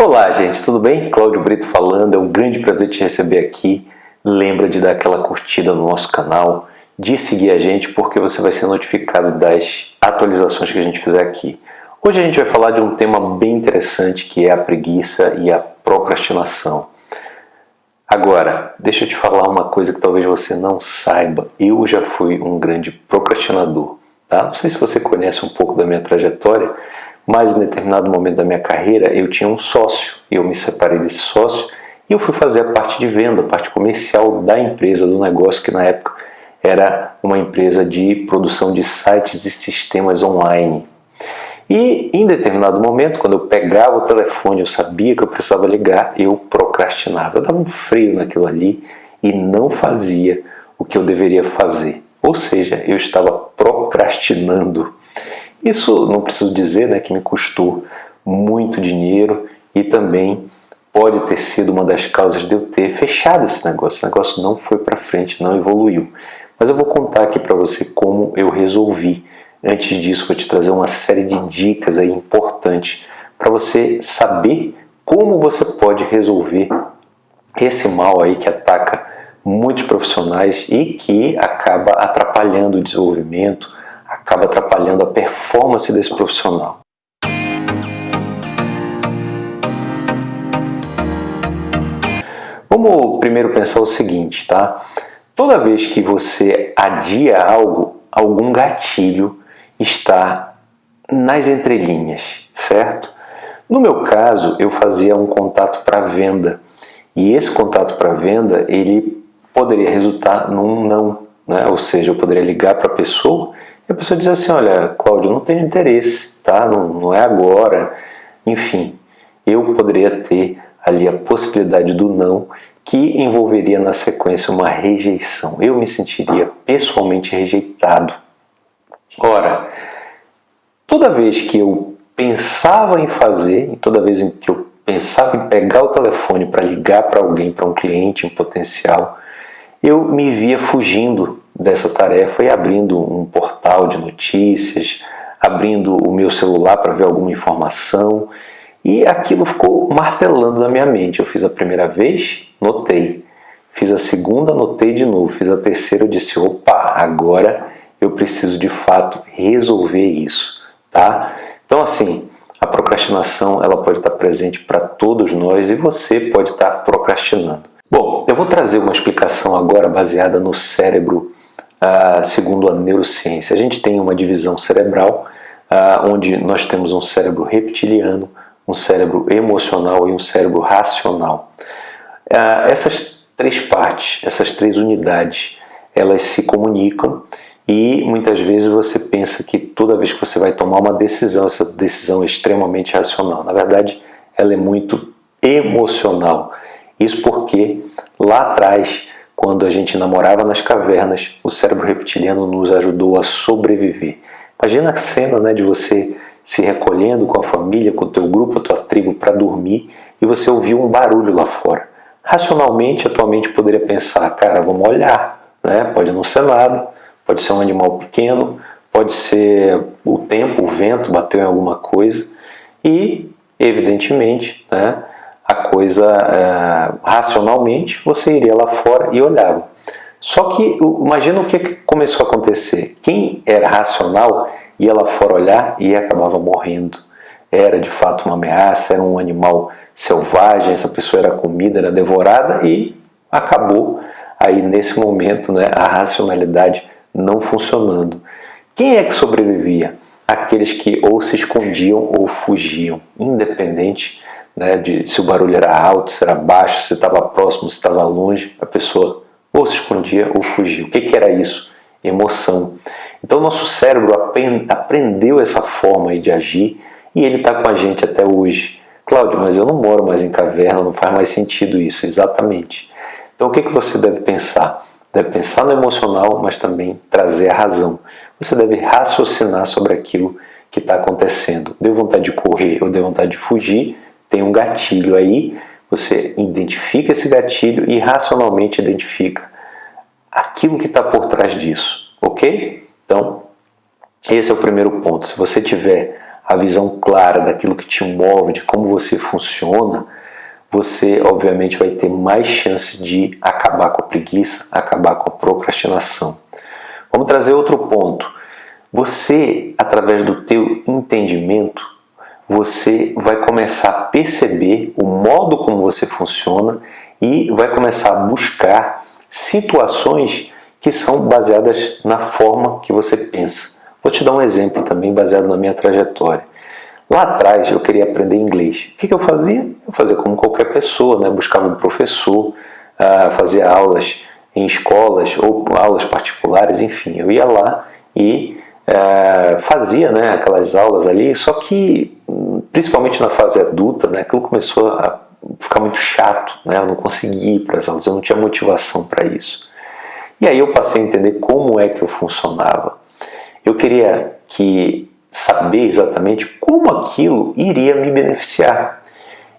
Olá gente, tudo bem? Cláudio Brito falando, é um grande prazer te receber aqui. Lembra de dar aquela curtida no nosso canal, de seguir a gente porque você vai ser notificado das atualizações que a gente fizer aqui. Hoje a gente vai falar de um tema bem interessante que é a preguiça e a procrastinação. Agora, deixa eu te falar uma coisa que talvez você não saiba. Eu já fui um grande procrastinador. Tá? Não sei se você conhece um pouco da minha trajetória, mas em determinado momento da minha carreira eu tinha um sócio, eu me separei desse sócio e eu fui fazer a parte de venda, a parte comercial da empresa, do negócio, que na época era uma empresa de produção de sites e sistemas online. E em determinado momento, quando eu pegava o telefone, eu sabia que eu precisava ligar, eu procrastinava. Eu dava um freio naquilo ali e não fazia o que eu deveria fazer. Ou seja, eu estava procrastinando. Isso não preciso dizer né, que me custou muito dinheiro e também pode ter sido uma das causas de eu ter fechado esse negócio. Esse negócio não foi para frente, não evoluiu. Mas eu vou contar aqui para você como eu resolvi. Antes disso, vou te trazer uma série de dicas aí importantes para você saber como você pode resolver esse mal aí que ataca muitos profissionais e que acaba atrapalhando o desenvolvimento, acaba atrapalhando a performance desse profissional. Vamos primeiro pensar o seguinte, tá? Toda vez que você adia algo, algum gatilho está nas entrelinhas, certo? No meu caso, eu fazia um contato para venda e esse contato para venda ele poderia resultar num não, né? Ou seja, eu poderia ligar para a pessoa e a pessoa diz assim, olha, Cláudio, não tenho interesse, tá? Não, não é agora. Enfim, eu poderia ter ali a possibilidade do não, que envolveria na sequência uma rejeição. Eu me sentiria pessoalmente rejeitado. Ora, toda vez que eu pensava em fazer, toda vez que eu pensava em pegar o telefone para ligar para alguém, para um cliente em potencial, eu me via fugindo dessa tarefa e abrindo um portal de notícias, abrindo o meu celular para ver alguma informação e aquilo ficou martelando na minha mente. Eu fiz a primeira vez, notei. Fiz a segunda, notei de novo. Fiz a terceira, eu disse, opa, agora eu preciso de fato resolver isso, tá? Então assim, a procrastinação ela pode estar presente para todos nós e você pode estar procrastinando. Bom, eu vou trazer uma explicação agora baseada no cérebro ah, segundo a neurociência. A gente tem uma divisão cerebral ah, onde nós temos um cérebro reptiliano, um cérebro emocional e um cérebro racional. Ah, essas três partes, essas três unidades, elas se comunicam e muitas vezes você pensa que toda vez que você vai tomar uma decisão, essa decisão é extremamente racional. Na verdade, ela é muito emocional. Isso porque lá atrás quando a gente namorava nas cavernas, o cérebro reptiliano nos ajudou a sobreviver. Imagina a cena né, de você se recolhendo com a família, com o teu grupo, a tua tribo para dormir e você ouviu um barulho lá fora. Racionalmente, a tua mente poderia pensar, cara, vamos olhar, né? pode não ser nada, pode ser um animal pequeno, pode ser o tempo, o vento bateu em alguma coisa e, evidentemente, né, a coisa é, racionalmente, você iria lá fora e olhava. Só que imagina o que começou a acontecer. Quem era racional ia lá fora olhar e acabava morrendo. Era de fato uma ameaça, era um animal selvagem, essa pessoa era comida, era devorada e acabou aí nesse momento né, a racionalidade não funcionando. Quem é que sobrevivia? Aqueles que ou se escondiam ou fugiam, independente né, de se o barulho era alto, se era baixo, se estava próximo, se estava longe, a pessoa ou se escondia ou fugia. O que, que era isso? Emoção. Então nosso cérebro aprendeu essa forma de agir e ele está com a gente até hoje. Cláudio, mas eu não moro mais em caverna, não faz mais sentido isso, exatamente. Então o que, que você deve pensar? Deve pensar no emocional, mas também trazer a razão. Você deve raciocinar sobre aquilo que está acontecendo. Deu vontade de correr ou deu vontade de fugir, tem um gatilho aí, você identifica esse gatilho e racionalmente identifica aquilo que está por trás disso, ok? Então, esse é o primeiro ponto. Se você tiver a visão clara daquilo que te move, de como você funciona, você obviamente vai ter mais chance de acabar com a preguiça, acabar com a procrastinação. Vamos trazer outro ponto. Você, através do teu entendimento, você vai começar a perceber o modo como você funciona e vai começar a buscar situações que são baseadas na forma que você pensa. Vou te dar um exemplo também baseado na minha trajetória. Lá atrás eu queria aprender inglês. O que, eu fazia? Eu fazia como qualquer pessoa, né? buscava um professor, uh, fazia aulas em escolas ou aulas particulares, enfim. Eu ia lá e uh, fazia né, aquelas aulas ali, só que principalmente na fase adulta, né, aquilo começou a ficar muito chato, né? eu não conseguia ir para as aulas, eu não tinha motivação para isso. E aí eu passei a entender como é que eu funcionava. Eu queria que saber exatamente como aquilo iria me beneficiar.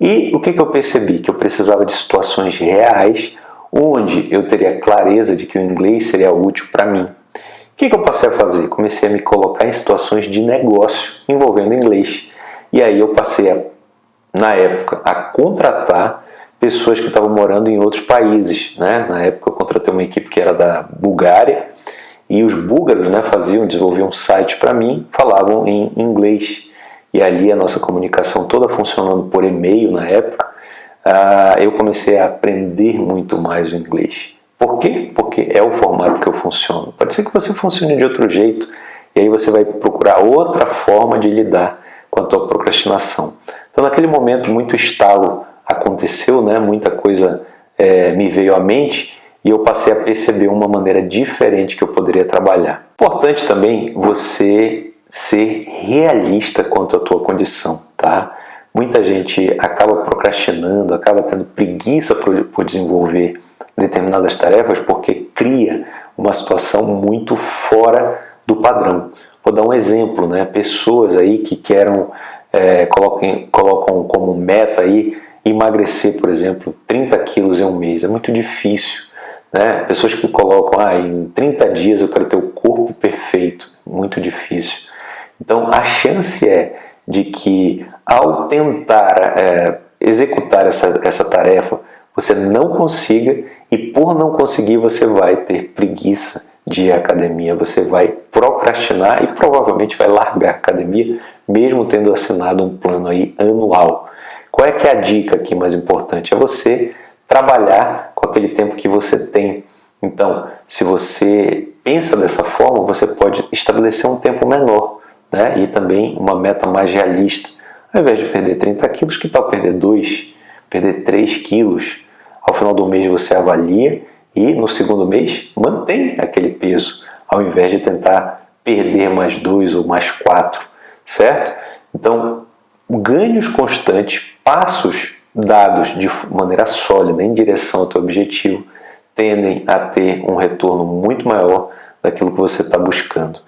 E o que, que eu percebi? Que eu precisava de situações reais onde eu teria clareza de que o inglês seria útil para mim. O que, que eu passei a fazer? Comecei a me colocar em situações de negócio envolvendo inglês. E aí eu passei, a, na época, a contratar pessoas que estavam morando em outros países. Né? Na época eu contratei uma equipe que era da Bulgária e os búlgaros né, faziam, desenvolviam um site para mim, falavam em inglês. E ali a nossa comunicação toda funcionando por e-mail na época, uh, eu comecei a aprender muito mais o inglês. Por quê? Porque é o formato que eu funciono. Pode ser que você funcione de outro jeito, e aí você vai procurar outra forma de lidar a tua procrastinação. Então naquele momento muito estalo aconteceu, né? muita coisa é, me veio à mente, e eu passei a perceber uma maneira diferente que eu poderia trabalhar. Importante também você ser realista quanto à tua condição, tá? Muita gente acaba procrastinando, acaba tendo preguiça por desenvolver determinadas tarefas porque cria uma situação muito fora do padrão. Vou dar um exemplo, né? Pessoas aí que querem, é, coloquem, colocam como meta aí emagrecer, por exemplo, 30 quilos em um mês. É muito difícil. Né? Pessoas que colocam, ah, em 30 dias eu quero ter o corpo perfeito, muito difícil. Então a chance é de que ao tentar é, executar essa, essa tarefa, você não consiga e por não conseguir você vai ter preguiça de academia, você vai procrastinar e provavelmente vai largar a academia, mesmo tendo assinado um plano aí anual. Qual é que é a dica aqui mais importante? É você trabalhar com aquele tempo que você tem. Então, se você pensa dessa forma, você pode estabelecer um tempo menor né? e também uma meta mais realista. Ao invés de perder 30 quilos, que tal perder 2, perder 3 quilos? Ao final do mês você avalia e no segundo mês mantém aquele peso, ao invés de tentar perder mais 2 ou mais 4, certo? Então, ganhos constantes, passos dados de maneira sólida em direção ao teu objetivo tendem a ter um retorno muito maior daquilo que você está buscando.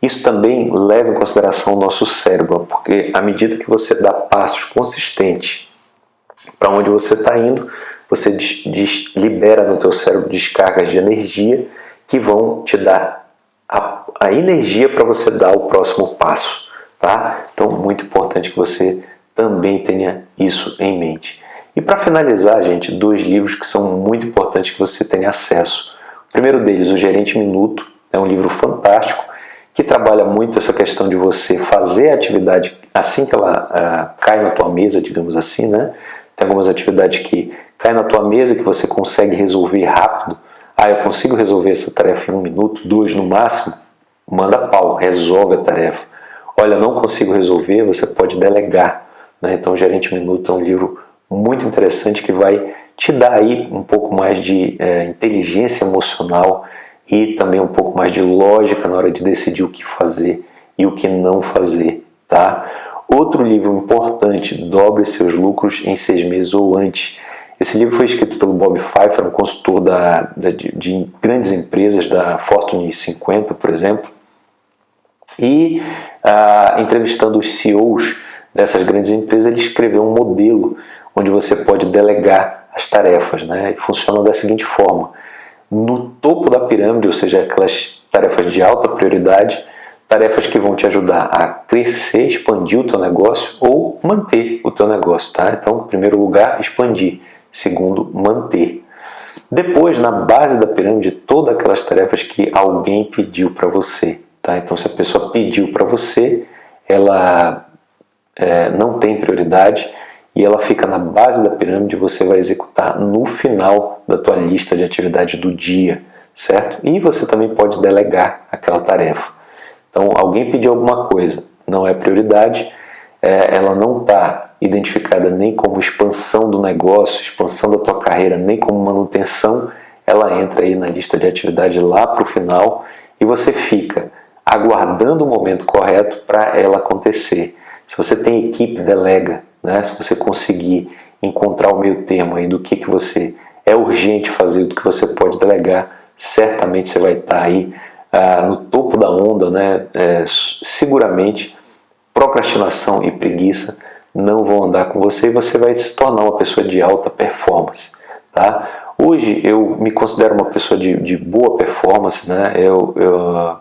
Isso também leva em consideração o nosso cérebro, porque à medida que você dá passos consistentes para onde você está indo, você libera no teu cérebro descargas de energia que vão te dar a, a energia para você dar o próximo passo. Tá? Então, muito importante que você também tenha isso em mente. E para finalizar, gente, dois livros que são muito importantes que você tenha acesso. O primeiro deles, O Gerente Minuto, é um livro fantástico que trabalha muito essa questão de você fazer a atividade assim que ela ah, cai na tua mesa, digamos assim, né? Tem algumas atividades que caem na tua mesa que você consegue resolver rápido. Ah, eu consigo resolver essa tarefa em um minuto, dois no máximo? Manda pau, resolve a tarefa. Olha, não consigo resolver, você pode delegar. Né? Então, Gerente Minuto é um livro muito interessante que vai te dar aí um pouco mais de é, inteligência emocional e também um pouco mais de lógica na hora de decidir o que fazer e o que não fazer, tá? Outro livro importante, Dobre Seus Lucros em Seis Meses ou Antes. Esse livro foi escrito pelo Bob Pfeiffer, um consultor da, da de, de, grandes empresas, da Fortune 50, por exemplo, e ah, entrevistando os CEOs dessas grandes empresas, ele escreveu um modelo onde você pode delegar as tarefas. Né? E funciona da seguinte forma. No topo da pirâmide, ou seja, aquelas tarefas de alta prioridade, tarefas que vão te ajudar a crescer, expandir o teu negócio ou manter o teu negócio, tá? Então, em primeiro lugar, expandir. Segundo, manter. Depois, na base da pirâmide, todas aquelas tarefas que alguém pediu para você, tá? Então, se a pessoa pediu para você, ela é, não tem prioridade e ela fica na base da pirâmide, você vai executar no final da tua lista de atividade do dia, certo? E você também pode delegar aquela tarefa. Então, alguém pediu alguma coisa, não é prioridade, é, ela não está identificada nem como expansão do negócio, expansão da tua carreira, nem como manutenção, ela entra aí na lista de atividade lá para o final e você fica aguardando o momento correto para ela acontecer. Se você tem equipe, delega. Né? Se você conseguir encontrar o meio termo aí do que, que você é urgente fazer, do que você pode delegar, certamente você vai estar aí ah, no topo da onda, né? É, seguramente procrastinação e preguiça não vão andar com você e você vai se tornar uma pessoa de alta performance. Tá? Hoje eu me considero uma pessoa de, de boa performance, né? eu, eu,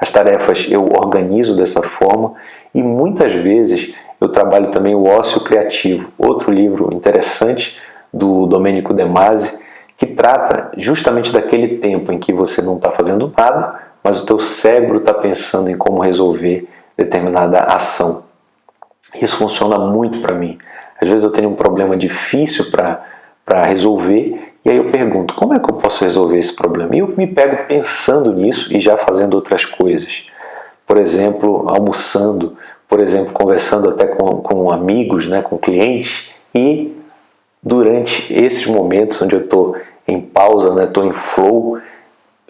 as tarefas eu organizo dessa forma e muitas vezes eu trabalho também o ócio criativo, outro livro interessante do Domênico De Masi, que trata justamente daquele tempo em que você não está fazendo nada, mas o teu cérebro está pensando em como resolver determinada ação. Isso funciona muito para mim. Às vezes eu tenho um problema difícil para resolver e aí eu pergunto, como é que eu posso resolver esse problema? E eu me pego pensando nisso e já fazendo outras coisas. Por exemplo, almoçando, por exemplo, conversando até com, com amigos, né, com clientes e durante esses momentos onde eu estou em pausa, estou né, em flow,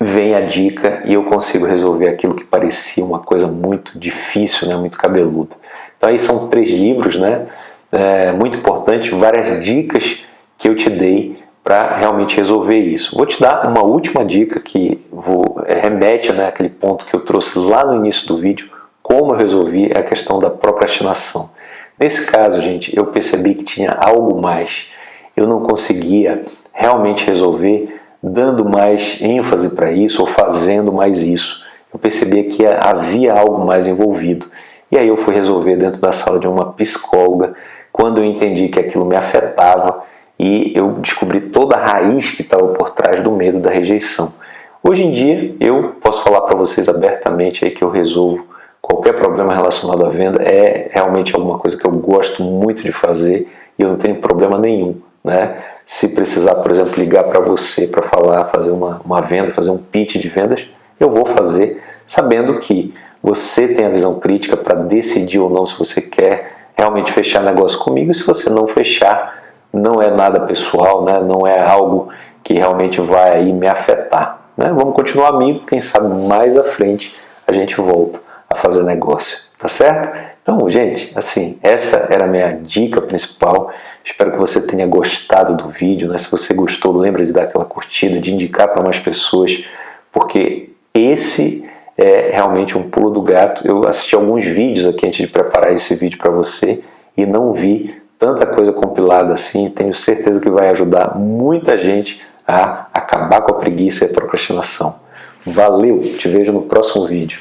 vem a dica e eu consigo resolver aquilo que parecia uma coisa muito difícil, né, muito cabeluda. Então aí são três livros, né, é, muito importantes, várias dicas que eu te dei para realmente resolver isso. Vou te dar uma última dica que vou, é, remete né, àquele ponto que eu trouxe lá no início do vídeo, como eu resolvi é a questão da procrastinação. Nesse caso, gente, eu percebi que tinha algo mais. Eu não conseguia realmente resolver dando mais ênfase para isso ou fazendo mais isso. Eu percebia que havia algo mais envolvido. E aí eu fui resolver dentro da sala de uma psicóloga, quando eu entendi que aquilo me afetava e eu descobri toda a raiz que estava por trás do medo da rejeição. Hoje em dia, eu posso falar para vocês abertamente aí que eu resolvo qualquer problema relacionado à venda, é realmente alguma coisa que eu gosto muito de fazer e eu não tenho problema nenhum né? Se precisar, por exemplo, ligar para você para falar, fazer uma, uma venda, fazer um pitch de vendas, eu vou fazer, sabendo que você tem a visão crítica para decidir ou não se você quer realmente fechar negócio comigo. E se você não fechar, não é nada pessoal, né? não é algo que realmente vai aí me afetar. Né? Vamos continuar amigo, quem sabe mais à frente a gente volta a fazer negócio, tá certo? Então, gente, assim, essa era a minha dica principal. Espero que você tenha gostado do vídeo. Né? Se você gostou, lembra de dar aquela curtida, de indicar para mais pessoas, porque esse é realmente um pulo do gato. Eu assisti alguns vídeos aqui antes de preparar esse vídeo para você e não vi tanta coisa compilada assim. Tenho certeza que vai ajudar muita gente a acabar com a preguiça e a procrastinação. Valeu, te vejo no próximo vídeo.